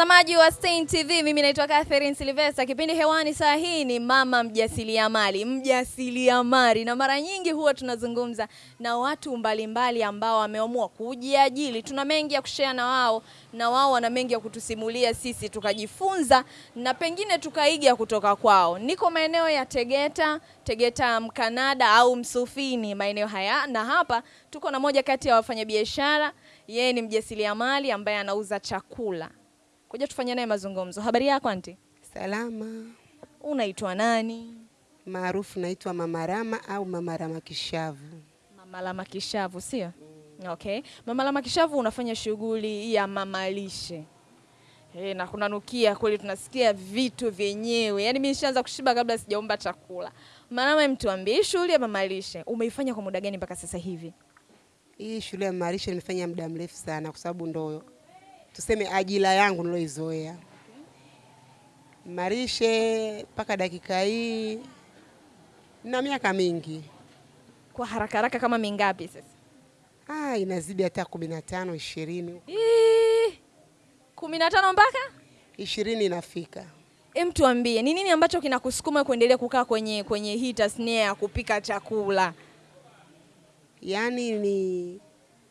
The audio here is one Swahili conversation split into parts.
Mtazamaji wa Stein TV, mimi naitwa Catherine Silvester. Kipindi hewani saa hii ni mama mjasiriamali, mjasiriamali, na mara nyingi huwa tunazungumza na watu mbalimbali ambao wameamua kujiajili. Tuna mengi ya kushare na wao, na wao wana mengi ya kutusimulia sisi, tukajifunza na pengine tukaiga kutoka kwao. Niko maeneo ya Tegeta, Tegeta Mkanada au Msufini, maeneo haya, na hapa tuko na moja kati ya wafanyabiashara. Yeye ni mjasiriamali ambaye anauza chakula. Kuja tufanye naye mazungumzo. Habari yako anti? Salama, Unaitwa nani? maarufu naitwa Mama Rama au Mama Rama Kishavu. Mama Rama Kishavu, sio? Okay. Mama Rama Kishavu unafanya shughuli ya mamalishe. Eh, na kunanukia kweli, tunasikia vitu vyenyewe. Yaani mimi nishaanza kushiba kabla sijaomba chakula. Mama, mtuambie shughuli ya mamalishe umeifanya kwa muda gani mpaka sasa hivi? Hii shule ya mamalishe nimefanya muda mrefu sana, kwa sababu ndo tuseme ajira yangu niloizoea. Marishe mpaka dakika hii na miaka mingi, Kwa haraka haraka kama mingapi sasa? ah, inazidi hata kumi na tano ishirini kumi na tano mpaka ishirini inafika. Em, tuambie ni nini ambacho kinakusukuma kuendelea kukaa kwenye kwenye hii tasnia ya kupika chakula? Yaani ni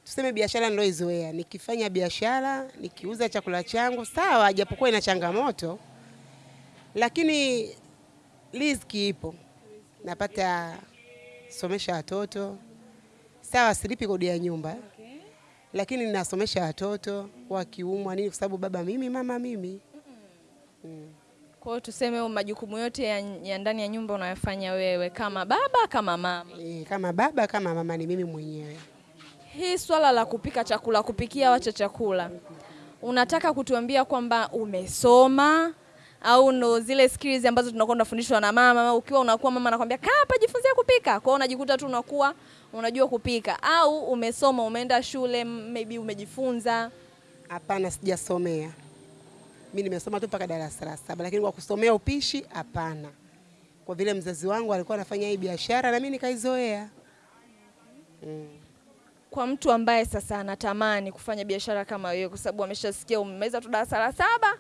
tuseme biashara niloizoea, nikifanya biashara nikiuza chakula changu sawa, japokuwa ina changamoto, lakini riziki ipo, napata somesha watoto sawa, silipi kodi ya nyumba lakini ninasomesha watoto wakiumwa nini, kwa sababu baba mimi, mama mimi. mm. Kwa hiyo tuseme majukumu yote ya, ya ndani ya nyumba unayofanya wewe kama baba kama mama. E, kama baba kama mama ni mimi mwenyewe. Hii swala la kupika chakula, kupikia wacha chakula, unataka kutuambia kwamba umesoma au ndo zile skills ambazo tunakuwa tunafundishwa na mama? Ukiwa unakuwa mama anakwambia kaa hapa jifunzie kupika, kwa hiyo unajikuta tu unakuwa unajua kupika, au umesoma, umeenda shule, maybe umejifunza Hapana, sijasomea. mimi, nimesoma tu mpaka darasa la saba, lakini kwa kusomea upishi hapana, kwa vile mzazi wangu alikuwa anafanya hii biashara na mimi nikaizoea. Mm. Kwa mtu ambaye sasa anatamani kufanya biashara kama wewe, kwa sababu ameshasikia umemaliza tu darasa la saba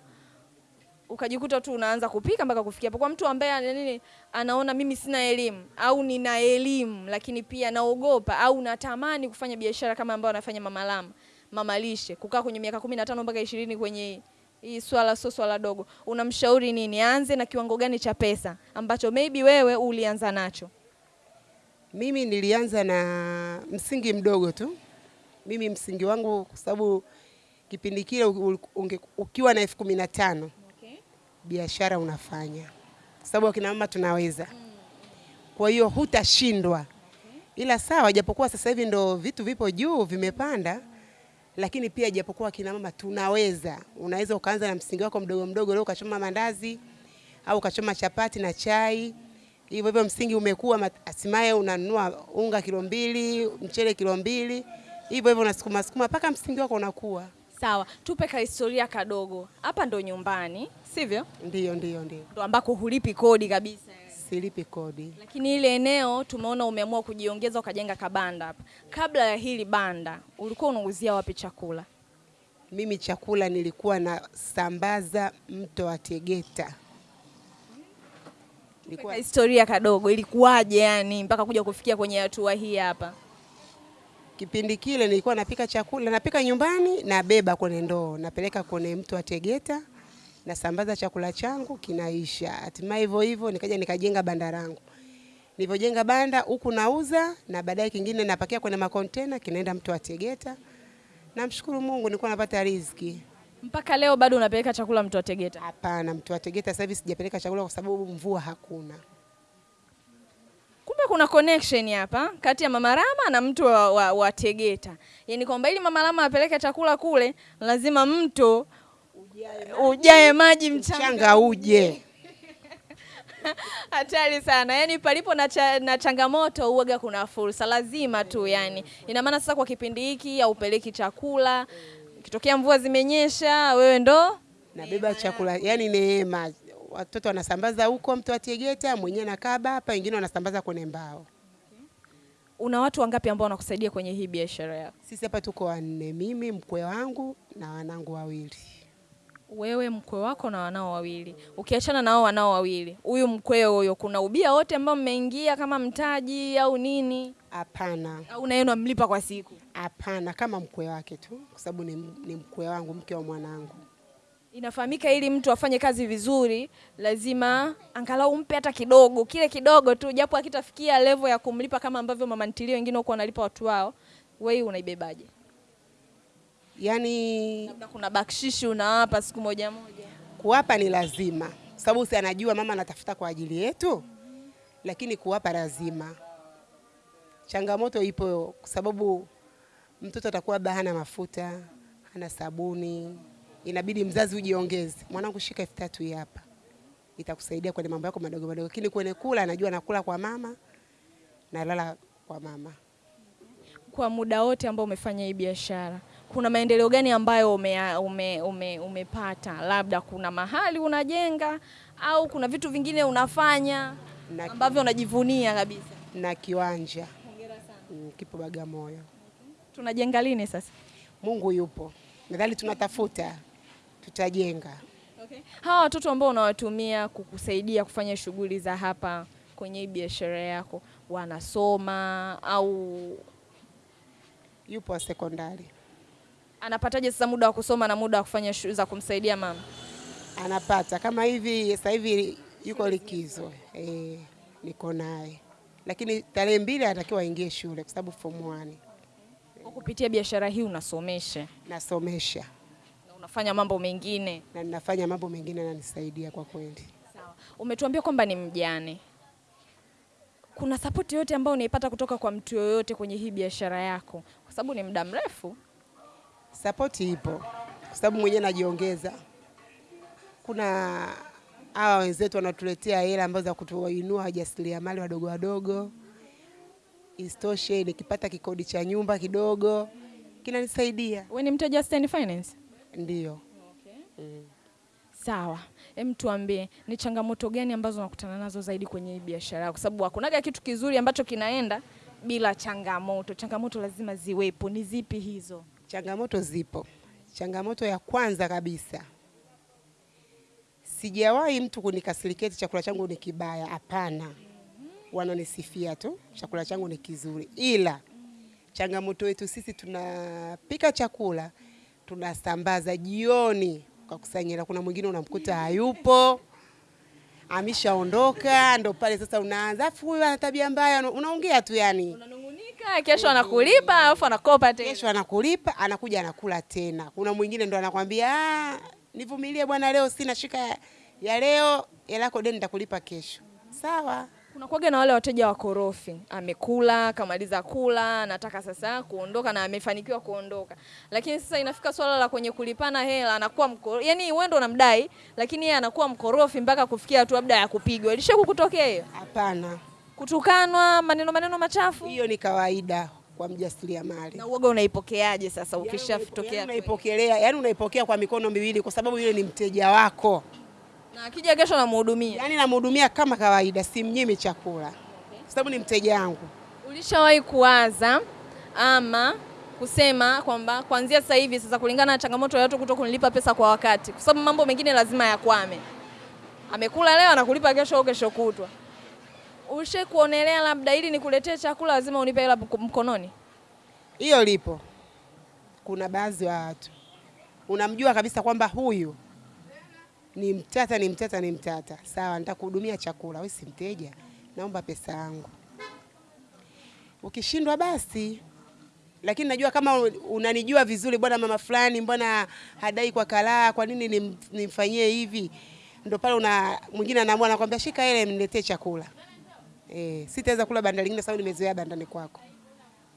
ukajikuta tu unaanza kupika mpaka kufikia hapo. Kwa mtu ambaye nini, anaona mimi sina elimu au nina elimu lakini pia naogopa au natamani kufanya biashara kama ambayo anafanya Mama Lama, Mama Lishe, kukaa kwenye miaka kumi na tano mpaka ishirini kwenye hii swala, sio swala dogo, unamshauri nini? Aanze na kiwango gani cha pesa ambacho maybe wewe ulianza nacho? Mimi nilianza na msingi mdogo tu. Mimi msingi wangu kwa sababu kipindi kile ukiwa na elfu kumi na tano biashara unafanya, kwa sababu akina mama tunaweza. Kwa hiyo hutashindwa, okay. ila sawa, japokuwa sasa hivi ndo vitu vipo juu vimepanda, lakini pia japokuwa akina mama tunaweza. Unaweza ukaanza na msingi wako mdogo mdogo, leo ukachoma mandazi au ukachoma chapati na chai hivyo hivyo, msingi umekuwa, asimaye hatimaye unanunua unga kilo mbili, mchele kilo mbili, hivyo hivyo unasukuma sukuma mpaka msingi wako unakuwa. Sawa, tupe ka historia kadogo. Hapa ndo nyumbani, sivyo? Ndio, ndio, ndio, Ndo ambako hulipi kodi kabisa. silipi kodi. Lakini ile eneo tumeona umeamua kujiongeza ukajenga kabanda hapa. Kabla ya hili banda, ulikuwa unauzia wapi chakula? Mimi chakula nilikuwa na sambaza mto wa Tegeta. Tupe historia kadogo, ilikuwaje yani mpaka kuja kufikia kwenye hatua hii hapa? kipindi kile nilikuwa napika chakula, napika nyumbani, nabeba kwenye ndoo, napeleka kwenye mtu wa Tegeta, nasambaza chakula changu kinaisha. Hatimaye hivyo hivyo nikaja nikajenga banda langu. Nilivyojenga banda huku nauza na baadaye kingine napakia kwenye makontena kinaenda mtu wa Tegeta. Namshukuru Mungu nilikuwa napata riziki. Mpaka leo bado unapeleka chakula mtu wa Tegeta? Hapana, mtu wa Tegeta sasa hivi sijapeleka chakula kwa sababu mvua hakuna. Kumbe kuna connection hapa kati ya Mama Rama na mtu wa, wa, wa Tegeta, yaani kwamba ili Mama Rama apeleke chakula kule lazima mto ujae maji mchanga uje. Hatari sana. Yaani palipo na, cha, na changamoto uoga kuna fursa, lazima tu yani. Ina maana sasa kwa kipindi hiki haupeleki chakula, ikitokea mvua zimenyesha, wewe ndo nabeba chakula, yani neema. Watoto wanasambaza huko mtu atiegeta Tegeta, mwenyewe nakaba hapa, wengine wanasambaza kwenye mbao. una watu wangapi ambao wanakusaidia kwenye hii biashara yako? Sisi hapa tuko wanne, mimi mkwe wangu na wanangu wawili. Wewe mkwe wako na wanao wawili, ukiachana nao wanao wawili, huyu mkwe huyo, kuna ubia wote ambao mmeingia kama mtaji au nini, Hapana, au na unamlipa kwa siku? hapana, kama mkwe wake tu, kwa sababu ni, ni mkwe wangu, mke wa mwanangu. Inafahamika ili mtu afanye kazi vizuri, lazima angalau umpe hata kidogo, kile kidogo tu, japo akitafikia level ya kumlipa kama ambavyo mama ntilio wengine huko wanalipa watu wao. Wewe unaibebaje? Yaani Labda kuna bakshishi unawapa siku moja moja. kuwapa ni lazima, sababu si anajua mama anatafuta kwa ajili yetu, lakini kuwapa lazima. Changamoto ipo kwa sababu mtoto atakuwa labda hana mafuta, hana sabuni, inabidi mzazi ujiongeze, mwanangu, shika elfu tatu hii hapa, itakusaidia kwenye mambo yako madogo madogo, lakini kwenye kula anajua nakula kwa mama, nalala kwa mama. Kwa muda wote ambao umefanya hii biashara, kuna maendeleo gani ambayo umepata ume, ume, ume? Labda kuna mahali unajenga au kuna vitu vingine unafanya Na, ambavyo unajivunia kabisa? na kiwanja mm, kipo Bagamoyo. Tunajenga lini sasa? Mungu yupo, nadhani tunatafuta, tutajenga. Okay. Hawa watoto ambao unawatumia kukusaidia kufanya shughuli za hapa kwenye biashara yako wanasoma au Yupo wa sekondari, anapataje sasa muda wa kusoma na muda wa kufanya shughuli za kumsaidia mama? anapata kama hivi. Sasa hivi yuko likizo eh, niko naye, lakini tarehe mbili anatakiwa aingie shule kwa sababu form 1 Kwa kupitia biashara hii unasomesha nasomesha na unafanya mambo mengine. na ninafanya mambo mengine yananisaidia kwa kweli. Sawa. Umetuambia kwamba ni mjane. Kuna sapoti yote ambayo unaipata kutoka kwa mtu yoyote kwenye hii biashara yako, kwa sababu ni muda mrefu. Sapoti ipo kwa sababu mwenyewe najiongeza. Kuna hawa wenzetu wanatuletea hela ambazo za kutuinua wajasiriamali wadogo wadogo. Isitoshe, nikipata kikodi cha nyumba kidogo kinanisaidia, Wewe ni mteja Stand Finance? ndio mm. Sawa, hem, tuambie ni changamoto gani ambazo unakutana nazo zaidi kwenye hii biashara yako, kwa sababu hakunaga kitu kizuri ambacho kinaenda bila changamoto. Changamoto lazima ziwepo. Ni zipi hizo? Changamoto zipo. Changamoto ya kwanza kabisa, sijawahi mtu kunikasiriketi chakula changu ni kibaya. Hapana, wananisifia tu chakula changu ni kizuri, ila changamoto yetu sisi tunapika chakula tunasambaza jioni kwa kusanyira. Kuna mwingine unamkuta hayupo ameshaondoka, ndo pale sasa unaanza, afu huyu ana tabia mbaya, unaongea tu yani Unanungunika, kesho anakulipa alafu anakopa tena. kesho anakulipa, anakuja anakula tena. Kuna mwingine ndo anakwambia "Ah, nivumilie bwana, leo sina shika ya, leo, hela yako deni nitakulipa kesho. Sawa, Kuna kuwaga na wale wateja wakorofi, amekula kamaliza kula, anataka sasa kuondoka na amefanikiwa kuondoka, lakini sasa inafika swala la kwenye kulipana hela anakuwa mko, yani wewe ndo unamdai, lakini yeye anakuwa mkorofi mpaka kufikia hatua labda ya kupigwa. Ilisha kukutokea hiyo? hapana, Kutukanwa, maneno maneno machafu? hiyo ni kawaida kwa mjasiriamali. Na uoga unaipokeaje sasa Yaani ukishatokea? unaipokelea, yani unaipokea kwa mikono miwili, kwa sababu yule ni mteja wako, Na akija kesho namhudumia. yani namhudumia kama kawaida, simnyimi chakula kwa sababu ni mteja wangu. Ulishawahi kuwaza ama kusema kwamba kuanzia sasa hivi sasa, kulingana na changamoto ya watu kuto kunilipa pesa kwa wakati, kwa sababu mambo mengine lazima yakwame. Amekula leo anakulipa kesho au kesho kutwa. Ushe kuonelea labda ili nikuletee chakula lazima unipe hela mkononi? Hiyo lipo. Kuna baadhi ya watu unamjua kabisa kwamba huyu ni mtata, ni mtata, ni mtata. Sawa, nitakuhudumia chakula, wewe si mteja, naomba pesa yangu. Ukishindwa basi, lakini najua kama unanijua vizuri, bwana mama fulani, mbona hadai kwa kalaa, kwa nini nimfanyie hivi? Ndo pale una mwingine anaamua anakwambia, shika ile mniletee chakula. Eh, sitaweza kula banda lingine sababu nimezoea bandani kwako.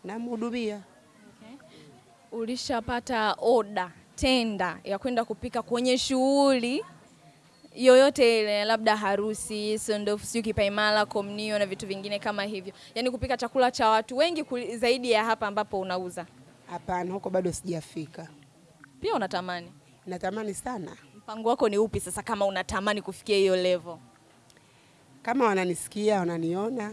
Namhudumia. Okay. Ulishapata oda tenda ya kwenda kupika kwenye shughuli yoyote ile, labda harusi, sondofu, sio kipaimara, komnio na vitu vingine kama hivyo, yaani kupika chakula cha watu wengi kuli- zaidi ya hapa ambapo unauza? Hapana, huko bado sijafika. Pia unatamani? Natamani sana Mpango wako ni upi sasa, kama unatamani kufikia hiyo level? Kama wananisikia, wananiona,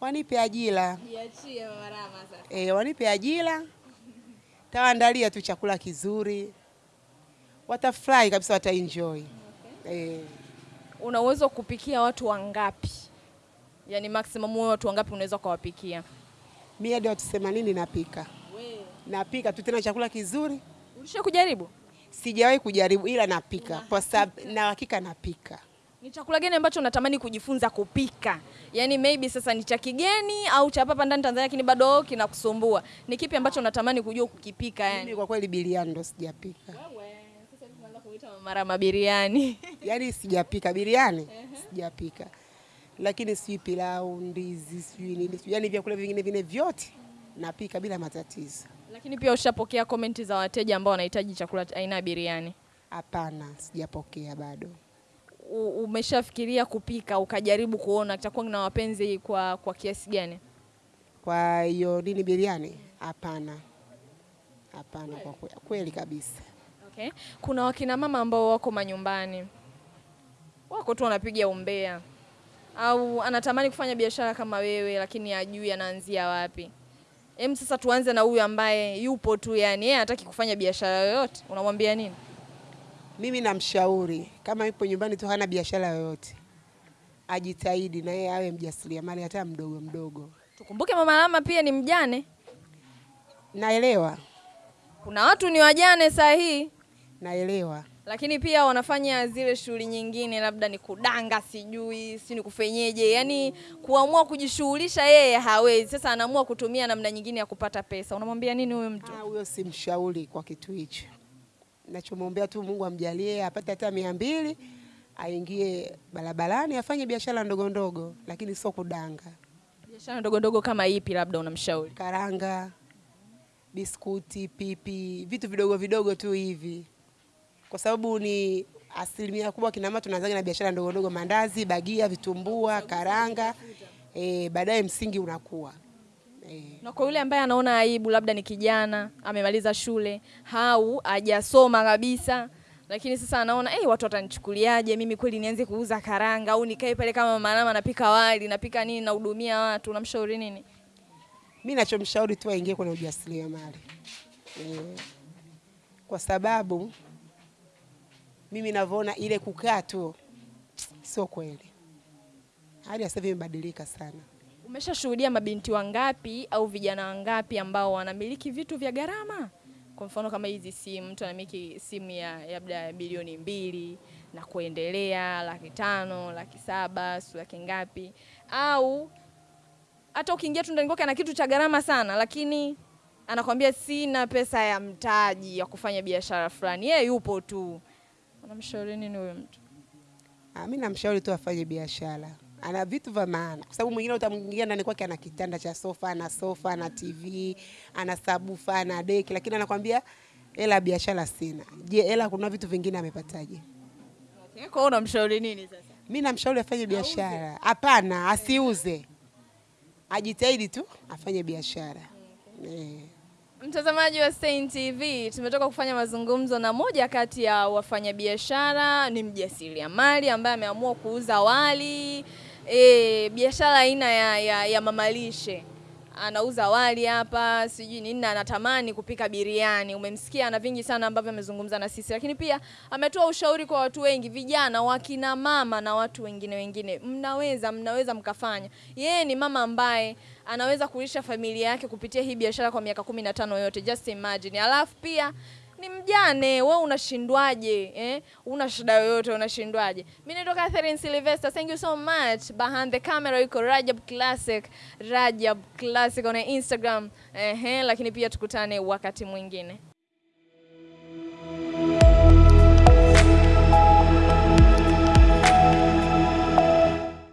wanipe ajira Jiachie Mama Rama sasa. e, wanipe ajira, tawaandalia tu chakula kizuri, watafurahi kabisa, wataenjoy e. Una uwezo kupikia watu wangapi? Yaani maximum wewe watu wangapi unaweza kuwapikia? Mi hadi watu themanini napika, napika tu tena chakula kizuri. Ulisha kujaribu? Sijawahi kujaribu, ila napika kwa sababu na hakika napika. Ni chakula gani ambacho unatamani kujifunza kupika? Yaani maybe sasa ni cha kigeni au cha hapa ndani Tanzania lakini bado kinakusumbua. Ni kipi ambacho unatamani kujua kukipika yani? Mimi kwa kweli biriani ndo sijapika, Wewe sasa hivi Mara mabiriani. yaani sijapika biriani, sijapika, lakini sijui pilau, ndizi, sijui nini, sijui yaani vyakula vingine vingine vyote napika bila matatizo. Lakini pia ushapokea komenti za wateja ambao wanahitaji chakula aina ya biriani. Hapana, sijapokea bado. Umeshafikiria kupika ukajaribu kuona kitakuwa na wapenzi kwa kwa kiasi gani? Kwa hiyo nini biriani? Hapana, hapana, kwa kweli, kweli kabisa. Okay. Kuna wakina mama ambao wako manyumbani wako tu wanapiga umbea, au anatamani kufanya biashara kama wewe, lakini ajui anaanzia wapi. Hem, sasa tuanze na huyu ambaye yupo tu, yani yeye hataki kufanya biashara yoyote, unamwambia nini? Mimi namshauri kama yupo nyumbani tu hana biashara yoyote, ajitahidi na yeye awe mjasiriamali hata mdogo mdogo. Tukumbuke Mama Lama pia ni mjane. Naelewa, Kuna watu ni wajane saa hii, naelewa. lakini pia wanafanya zile shughuli nyingine, labda ni kudanga, sijui si ni kufenyeje, yani kuamua kujishughulisha yeye hawezi. Sasa anaamua kutumia namna nyingine ya kupata pesa. Unamwambia nini huyu mtu? Ah, Huyo simshauri kwa kitu hicho. Nachomwombea tu Mungu amjalie apate hata mia mbili aingie barabarani afanye biashara ndogo ndogo, lakini sio kudanga. Biashara ndogo ndogo kama ipi, labda unamshauri? Karanga, biskuti, pipi, vitu vidogo vidogo tu hivi, kwa sababu ni asilimia kubwa kina mama tunaanzaga na biashara ndogo ndogo, mandazi, bagia, vitumbua, karanga, E, baadaye msingi unakuwa eh. Na kwa yule ambaye anaona aibu, labda ni kijana amemaliza shule au hajasoma kabisa, lakini sasa anaona hey, watu watanichukuliaje mimi kweli nianze kuuza karanga au nikae pale kama Mama Rama napika wali napika nini nahudumia watu, unamshauri nini? Mi nachomshauri tu aingie kwenye ujasiriamali eh, kwa sababu mimi navyoona ile kukaa tu sio kweli. Hali ya sasa imebadilika sana. Umeshashuhudia mabinti wangapi au vijana wangapi ambao wanamiliki vitu vya gharama? Kwa mfano kama hizi simu, mtu anamiliki simu ya labda bilioni mbili na kuendelea, laki tano, laki saba, si laki ngapi, au hata ukiingia tu ndani kwake ana kitu cha gharama sana, lakini anakwambia sina pesa ya mtaji ya kufanya biashara fulani. Yeye yupo tu. Unamshauri nini huyo mtu? Ah, mi namshauri tu afanye biashara, ana vitu vya maana, kwa sababu mwingine utamwingia ndani kwake ana kitanda cha sofa, ana sofa, ana TV, ana sabufa, ana deki, lakini anakwambia hela biashara sina. Je, hela kuna vitu vingine amepataje? Okay. Kwa unamshauri nini sasa? Mimi namshauri afanye biashara. Hapana, asiuze, ajitahidi tu afanye biashara eh. Mtazamaji wa Stein TV, tumetoka kufanya mazungumzo na moja kati ya wafanyabiashara, ni mjasiriamali ambaye ameamua kuuza wali e, biashara aina ya, ya, ya mamalishe. Anauza wali hapa sijui nini, na anatamani kupika biriani. Umemsikia, ana vingi sana ambavyo amezungumza na sisi, lakini pia ametoa ushauri kwa watu wengi, vijana, wakina mama na watu wengine wengine. Mnaweza mnaweza mkafanya. Yeye ni mama ambaye anaweza kulisha familia yake kupitia hii biashara kwa miaka kumi na tano yote, just imagine. Alafu pia ni mjane, we unashindwaje eh? Una shida yoyote unashindwaje? Mimi naitwa Catherine Sylvester, thank you so much. Behind the camera yuko Rajab Classic, Rajab Classic on Instagram. eh, lakini pia tukutane wakati mwingine.